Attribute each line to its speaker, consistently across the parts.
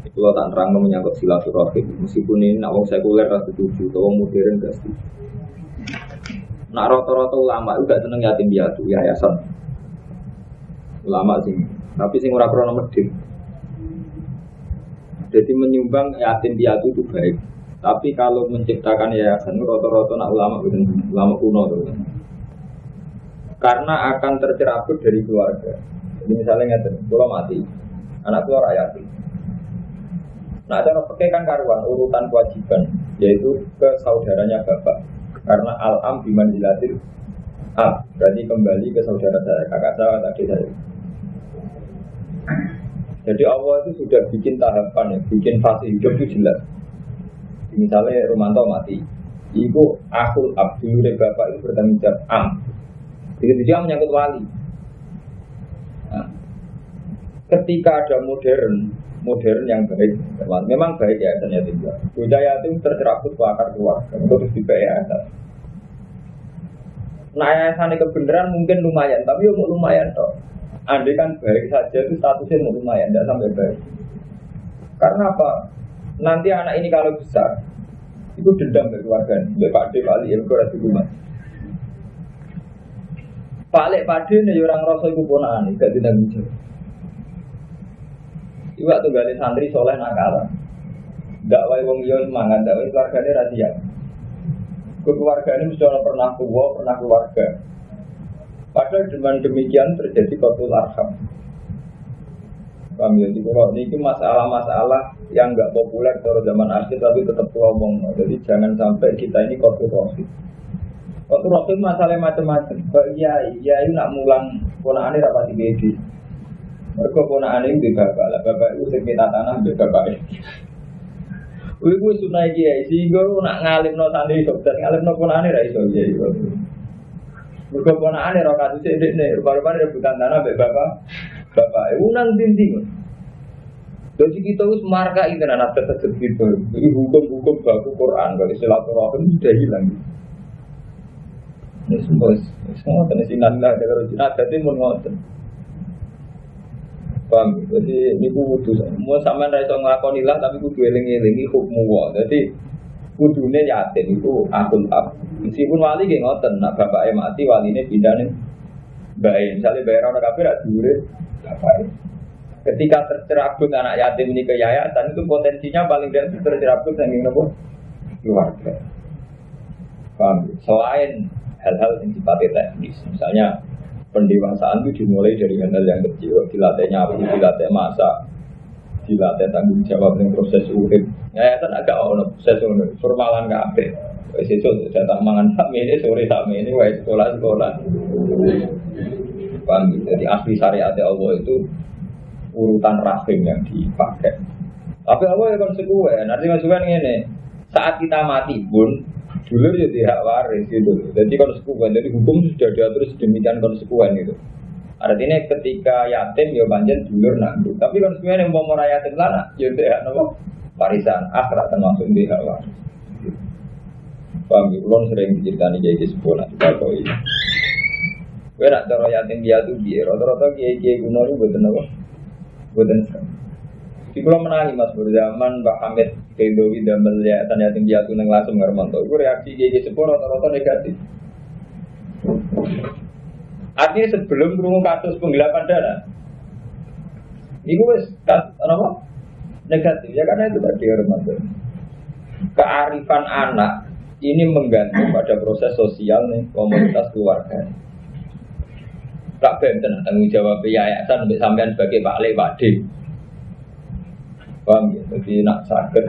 Speaker 1: Kalau tak terang menyangkut silaturahim, meskipun ini nak wong sekuler rasa setuju, atau wong modern gak setuju. Nak rata-rata ulama juga seneng yatim piatu, yayasan. Ulama sih, tapi sing ora krono medhit. Jadi menyumbang yatim piatu itu baik. Tapi kalau menciptakan yayasan rata-rata nak ulama ulama kuno tuh. Karena akan tercerabut dari keluarga. Jadi misalnya ngerti, kalau mati, anak keluar yatim. Nah, cara pakai kan karuan urutan kewajiban, yaitu ke saudaranya bapak. Karena al-am dilatir ab, berarti kembali ke saudara saya, kakak saya, adik saya. Jadi Allah itu sudah bikin tahapan ya, bikin fase hidup itu jelas. Misalnya Romanto mati, ibu akul abdul bapak itu bertanggung jawab am. Jadi dia menyangkut wali. Nah, ketika ada modern, modern yang baik. Memang baik ya yatim piatu. Bocah yatim tercerabut ke akar keluarga, terus juga yayasan. Nah yayasan kebenaran mungkin lumayan, tapi mau lumayan toh. Andai kan baik saja itu statusnya mau lumayan, tidak sampai baik. Karena apa? Nanti anak ini kalau besar, itu dendam ke keluarga. Bapak Pak D, Pak Ali, ya di rumah. Pak Lek, Pak D, ini orang rasa itu ponaan, tidak tidak bisa. Iwak tuh gali santri soleh nakal. Dakwai wong iya semangat, dakwai keluarganya rahasia. Keluarga ini mesti orang pernah tua, pernah keluarga. Padahal dengan demikian terjadi kotul arham. Paham ya? Jadi kalau ini masalah-masalah yang nggak populer kalau zaman akhir tapi tetap ngomong. Jadi jangan sampai kita ini kotul rohid. Kotul rohid masalah macam-macam. Iya, iya, nak mulang ini rapat di mereka puna aneh di bapak lah, bapak itu sing kita tanah di bapak ini. Wih, gue sunai kiai, gue nak ngalim no santri sukses, ngalim no pun aneh iso kiai. Mereka pun aneh roh kasus ini, nih, baru-baru rebutan tanah be bapak, bapak, unang dinding. Jadi kita harus marka ini anak tetap gitu. Jadi hukum-hukum baku Quran, kalau silaturahim sudah hilang. Ini semua, semua tenis inallah, kalau jinak, jadi mau ngotot. Paham? Jadi ini kudu mau sama raiso ngelakoni lah tapi kudu eling-elingi hukum wa. Jadi kudune yatim itu akun ab. Meskipun wali gak ngoten, nak bapak mati wali ini pindah nih. Baik, misalnya bayar orang kafir ada dure, Ketika tercerabut anak yatim ini ke yayasan itu potensinya paling tidak tercerabut yang ingin nopo keluarga. Paham? Selain hal-hal yang sifatnya teknis, misalnya pendewasaan itu dimulai dari hal yang kecil, dilatih nyapu, dilatih masak, dilatih tanggung jawab dengan proses urip. Ya, kan agak ono proses urip, formalan kafe. Wes itu datang mangan sami ini sore sami ini wes sekolah sekolah. Paham? Jadi asli syariat Allah itu urutan rahim yang dipakai. Tapi Allah ya konsekuen. Nanti konsekuen ini saat kita mati pun dulur ya hak waris gitu. Jadi konsekuen, jadi hukum sudah diatur sedemikian konsekuen gitu. Artinya ketika yatim ya banjir dulur nanggung. Tapi konsekuen yang mau yatim lana, ya tidak nopo warisan akhirat termasuk di hak waris. Paham ya? Ulun sering diceritani jadi sebuah nanti kalau ini. Gue nak cara yatim dia tuh dia, rata-rata kiai kiai kuno itu buatan apa? Buatan di kalau menangi mas berzaman Mbak Hamid Kedowi dan melihat tanya tinggi aku neng langsung ngermanto. Gue reaksi gigi sepuluh rata-rata negatif. Artinya sebelum kurung kasus penggelapan dana, ini gue apa? Negatif ya karena itu tadi Ramadan. Kearifan anak ini menggantung pada proses sosial nih komunitas keluarga. Tak benten tanggung jawab yayasan sampai sampean sebagai Pak Le Pak D Paham ya? Jadi nak sakit.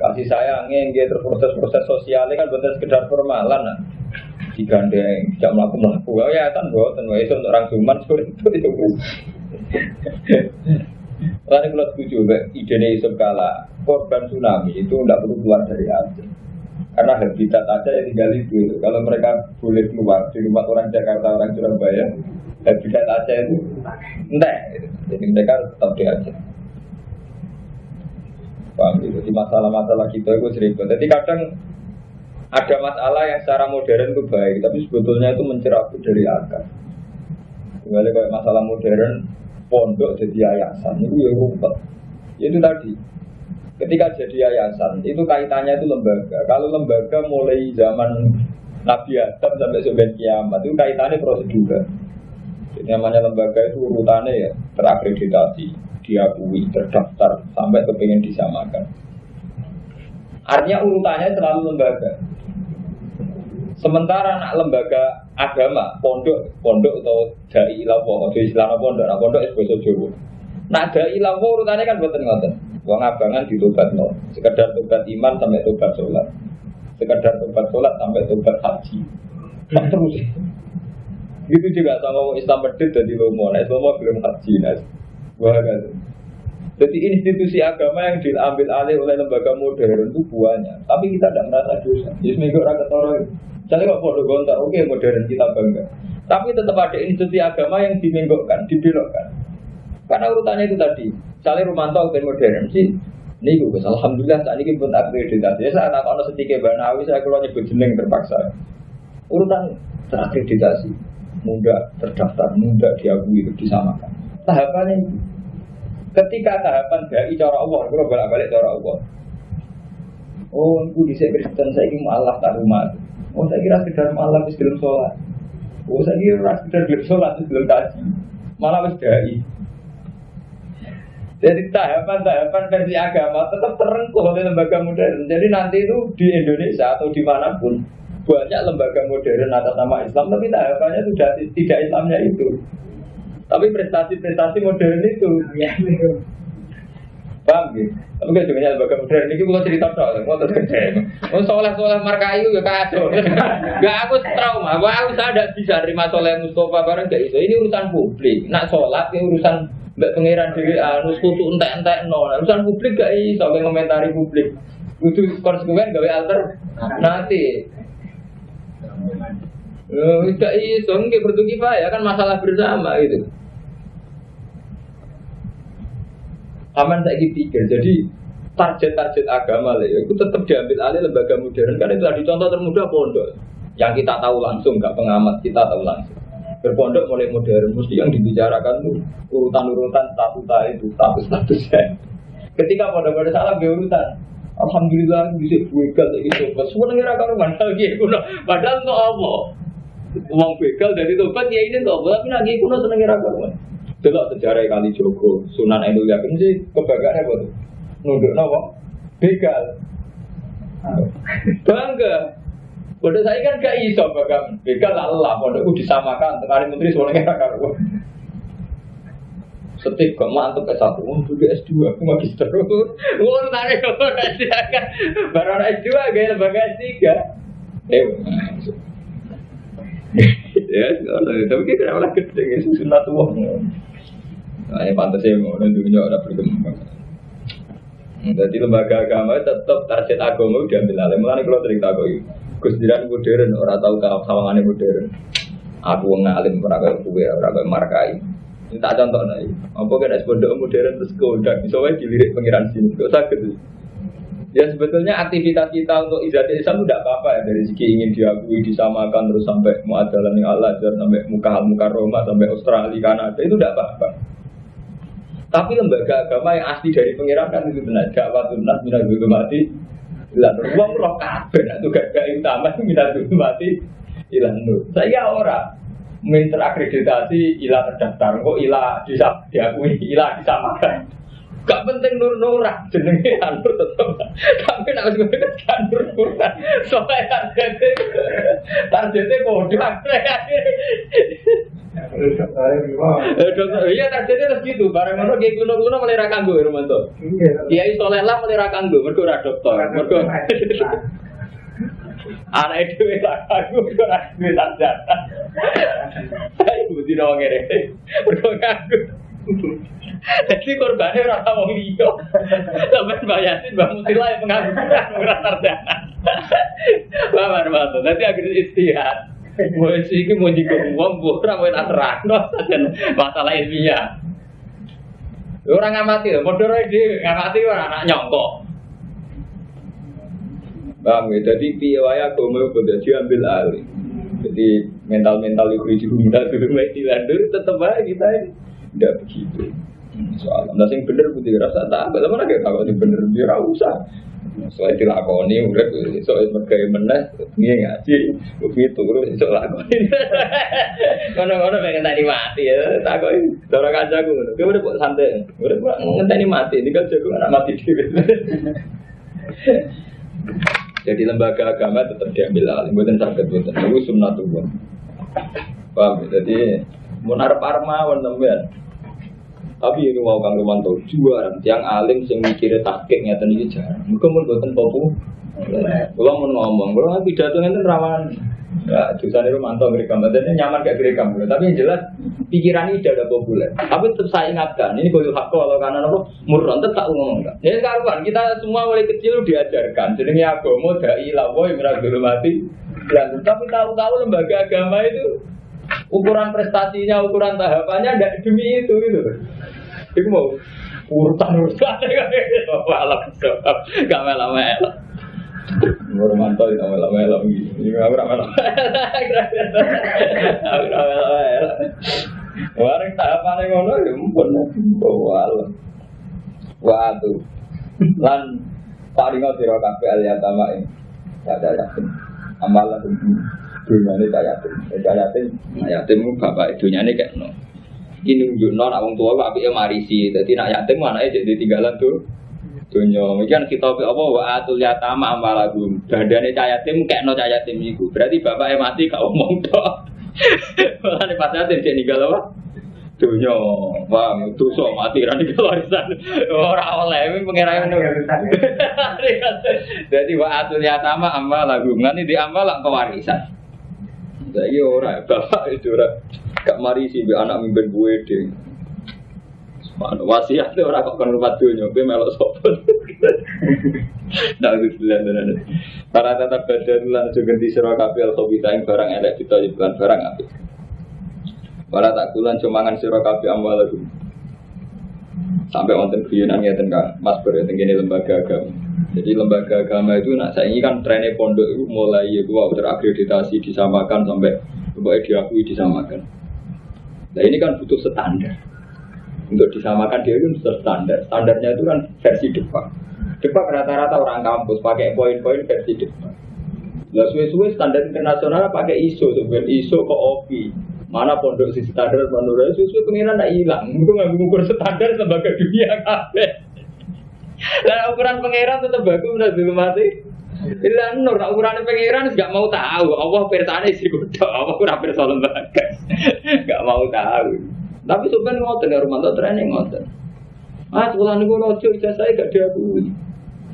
Speaker 1: Kasih sayangnya dia terproses proses sosialnya kan benar sekedar formalan nah. Digandeng, tidak melakukan melakukan. Oh, ya kan buat dan itu untuk orang cuman seperti itu itu. Lalu kalau setuju, ide Yusuf kala korban tsunami itu tidak perlu keluar dari Aceh. Karena habitat aja yang tinggal itu. Kalau mereka boleh keluar di rumah orang Jakarta, orang Surabaya, habitat aja itu enggak. Jadi mereka tetap di Aceh. Paham gitu. Jadi masalah-masalah kita itu sering Jadi kadang ada masalah yang secara modern itu baik, tapi sebetulnya itu mencerabut dari akar. Kembali kayak masalah modern, pondok jadi yayasan itu ya rumput. Itu tadi. Ketika jadi yayasan, itu kaitannya itu lembaga. Kalau lembaga mulai zaman Nabi Adam sampai sebenarnya kiamat, itu kaitannya prosedur. Jadi namanya lembaga itu urutannya ya terakreditasi, diakui, terdaftar, sampai kepengen disamakan. Artinya urutannya selalu lembaga. Sementara anak lembaga agama, pondok, pondok atau dai ilawo, atau istilah pondok, nah pondok itu bahasa Jawa. Nah dai ilawo urutannya kan buatan ngoten. Uang abangan ditobat no. Sekedar tobat iman sampai tobat sholat. Sekedar tobat sholat sampai tobat haji. Nah terus. Gitu juga sama Islam medit jadi lomo. Nah Islam belum haji. Nah, wah kan. Jadi institusi agama yang diambil alih oleh lembaga modern itu buahnya. Tapi kita tidak merasa dosa. Jadi rakyat orang jadi kok bodoh gonta, oke modern kita bangga. Tapi tetap ada institusi agama yang dimenggokkan, dibelokkan. Karena urutannya itu tadi. Misalnya Romanto ben modern sih. Ini gue alhamdulillah saat ini pun akreditasi. Ya, saat aku sedikit banawi saya keluar nyebut jeneng terpaksa. Urutan terakreditasi, muda terdaftar, muda diakui disamakan. Tahapannya itu. Ketika tahapan dari cara Allah, kalau balik-balik cara Allah. Oh, itu bisa Kristen saya ini malah tak rumah. Oh saya kira sekedar malam wis belum sholat. Oh saya kira sekedar belum sholat wis belum kaji. Malah wis dai. Jadi tahapan-tahapan versi agama tetap terengkuh oleh lembaga modern. Jadi nanti itu di Indonesia atau di mana pun banyak lembaga modern atas nama Islam, tapi tahapannya sudah tidak Islamnya itu. Tapi prestasi-prestasi modern itu. Paham gitu? Tapi kan juga lembaga modern ini bukan cerita soal, mau terus kerja. Mau soleh soleh markayu ya kacau. Gak aku trauma, gak aku sadar bisa terima soleh Mustafa bareng gak itu. Ini urusan publik. Nak sholat ini urusan mbak pangeran dewi anu kutu entek entek no. Urusan publik gak iso komentari publik. Itu konsekuen gawe alter nanti. Tidak iso, nggak bertugi ya kan masalah bersama gitu. Aman saya pikir, jadi target-target agama lah, itu tetap diambil alih lembaga modern karena itu tadi contoh termudah pondok yang kita tahu langsung, nggak pengamat kita tahu langsung. Berpondok mulai modern, mesti yang dibicarakan tuh urutan-urutan statuta itu, status-statusnya. Ketika pada-pada salah urutan, Alhamdulillah bisa begal itu. Semua negara karuan lagi kuno. Padahal untuk apa? Uang begal dari tobat ya ini tobat, tapi lagi kuno seneng karuan. Delok sejarah kali Joko, Sunan Endul Yakin sih kebanggaan apa tuh? Nunduk nawa, begal. Bangga. Bodoh saya kan gak iso bagang begal Allah, bodohku disamakan. Tengah menteri soalnya gak karuan. Setik kok mantep ke satu, oh dulu S2, aku magister. Wah, tarik kok S2 kan, baru S2 gaya lembaga S3. Eh, ya, tapi kita malah gede, ya, sunat uang. Nah, ini pantas ya mau dunia orang berkembang. Jadi lembaga agama tetap target agama diambil alih. Mulai kalau cerita aku itu, Gus modern, orang tahu kalau sawangannya modern. Aku ngalim kayak kue, kayak markai. Ini tak contoh nih. Apa kena pondok modern terus kodak, bisa wae dilirik pengiran sini. Gak sakit. Ya sebetulnya aktivitas kita untuk izati Islam tidak apa-apa ya dari segi ingin diakui disamakan terus sampai muadalah yang Allah sampai muka muka Roma sampai Australia Kanada itu tidak apa-apa. Tapi lembaga agama yang asli dari pengiran kan itu benar. Dakwah tunas minat dulu mati. Ilah uang roh kabeh nak tugas gak utama minat dulu mati. Ilah nur. Saya orang minta akreditasi ilah terdaftar. Kok ilah bisa diakui ilah disamakan. Gak penting nur nurah jenenge anur tetep. Tapi nak wis kan nur nurah. Soalnya targetnya targetnya kode Iya targetnya harus gitu. Barang mana kayak kuno kuno melera kanggo ya Romanto. Iya itu lah melera kanggo. Mereka udah dokter. Mereka anak itu kanggo. Mereka sarjana. Saya mesti dong ngere. Mereka kanggo. Jadi korbannya rasa mau liyo. Sampai bayasin bang Mutila yang pengangguran merasa sarjana. Bapak Romanto. Nanti akhirnya istihad. Mau sih mau jika uang bukan mau terang, saja masalah ilmiah. Orang ngamati, bodoh dia ngamati orang anak nyongkok. Bang, jadi piawaya agama itu diambil alih. Jadi mental-mental itu rumah dulu, dilandur tetap aja kita ini tidak begitu. Soal, nah sing bener putih rasa tak, apa mana kayak kalau sing bener dia usah. Soalnya dilakoni, udah soalnya mereka meneh, dia ngaji, begitu terus soal lakoni. Kono-kono pengen tadi mati ya, tak orang kacaku, gue udah buat santai, udah buat ngenteni mati, ini kan jago anak mati diri. Jadi lembaga agama tetap diambil alih, bukan sakit, bukan itu sunnatullah. Paham? Ya? Munar parma teman tapi ini mau kang Romanto juara, yang alim sing mikirnya takik ngeten iki jarang. Mergo mun boten popo. Kula mau ngomong, kula pidato ngeten rawan. Ya, jurusan mantau gerekam, dan nyaman kayak gerekam. Tapi yang jelas pikiran ini ada populer. Tapi tetap saya ingatkan, ini kalau hak kalau karena apa murron tetap ngomong. Ini karuan kita semua mulai kecil diajarkan. Jadi ini agama dai lawoy meragul mati. Dan tapi tahu-tahu lembaga agama itu ukuran prestasinya, ukuran tahapannya tidak demi itu gitu. Itu mau urutan urutan malam gak mela mela. Mur mantau itu mela mela gitu. Ini gak mela mela. Gak mela mela. Wareng tahapan yang ngono ya mumpun. Wal. Waduh. Lan paling sira kabeh aliyatama ing. Ada yakin. Amalan dunia ini tak yatim. Tak yatim, yatim bapak dunia ini kayak no. Ini nunjuk non, orang tua gak bisa marisi. Jadi nak yatim mana aja jadi tinggalan tuh. Dunia, mungkin kita apa wa atul yatama amalagum. Dadane cah yatim kayak no yatim itu. Berarti bapaknya mati kau ngomong toh. Malah pas yatim jadi tinggal apa? Dunia, wah itu so mati rani warisan. Orang oleh ini pengirai Jadi wa atul yatama amalagum. Nanti di amal kewarisan. Saya ora, bapak itu ora. Gak mari sih be anak mimpin gue deh. Mana wasiat orang kok kan rumah dunia, gue melok sopan. Nah, itu bilang Para tetap badan lan di surah kapil kobita yang barang elek kita bukan barang api. Para tak kulan cumangan kapil amal lagi. Sampai wonten guyonan ngeten kan, Mas Ber gini lembaga agama. Jadi lembaga agama itu nak saya ini kan trennya pondok itu mulai itu terakreditasi disamakan sampai sampai diakui disamakan. Nah ini kan butuh standar. Untuk disamakan dia itu butuh standar. Standarnya itu kan versi depan. Depan rata-rata orang kampus pakai poin-poin versi depan. Lah suwe-suwe standar internasional pakai ISO, sebenarnya ISO ke OPI. Mana pondok si standar menurut suwe-suwe pengiran tidak hilang. Mungkin nggak mengukur standar sebagai dunia kafe. Lah ukuran pangeran tetap bagus udah dulu mati. Bila nur ukuran pangeran nggak mau tahu. Allah pertanyaan sih kuda. Allah kurang pirsa lembaga. Nggak mau tahu. Tapi sebenarnya ngotot rumah tuh training ngotot. Ah sekolah nih gue lojo saya gak diakui.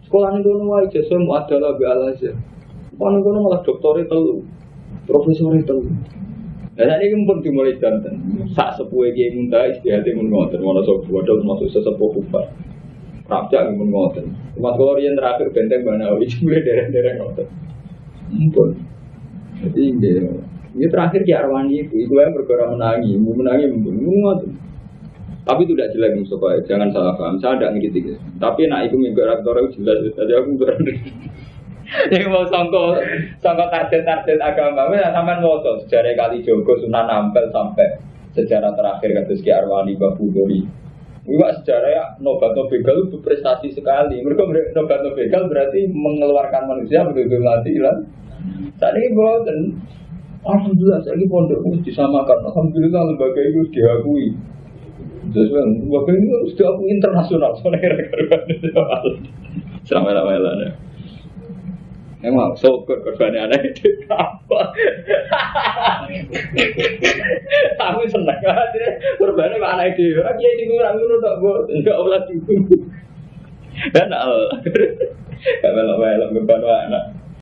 Speaker 1: Sekolah nih gue nuai ijazah mau ada lagi alasnya. Sekolah nih gue malah dokter itu, profesor itu. Dan ini pun dimulai jantan. Saat sepuh yang minta istihati mengotot. Mana sepuh ada masuk sesepuh kupar. Raja yang ngoten. Mas kalau yang terakhir benteng mana wis mulai dereng-dereng ngoten. Ampun. Jadi ini, ini terakhir Ki Arwani itu, itu yang bergerak menangi, mau menangi mumpun, ngoten. Tapi itu tidak jelek Mustafa, jangan salah paham. Saya tidak ngerti Tapi nak itu minggu rektor itu jelas, jadi aku berani. Yang mau sangko sangko target-target agama, ya sampai ngotot sejarah kali Joko Sunan Ampel sampai sejarah terakhir kados Ki Arwani Babu Dori. Iwak sejarah ya nobat begal itu prestasi sekali. Mereka nobat begal berarti mengeluarkan manusia begitu mati lah. Saat ini dan Alhamdulillah saya ini pondok harus disamakan. Alhamdulillah lembaga itu diakui. Terus lembaga ini harus diakui internasional. Soalnya kira-kira Selama-lamanya. Emang syukur korbannya anak itu apa? Aku seneng aja korbannya mana itu? Aku ya ini kurang dulu tak gue enggak olah dulu. Dan al, gak melok melok korban anak.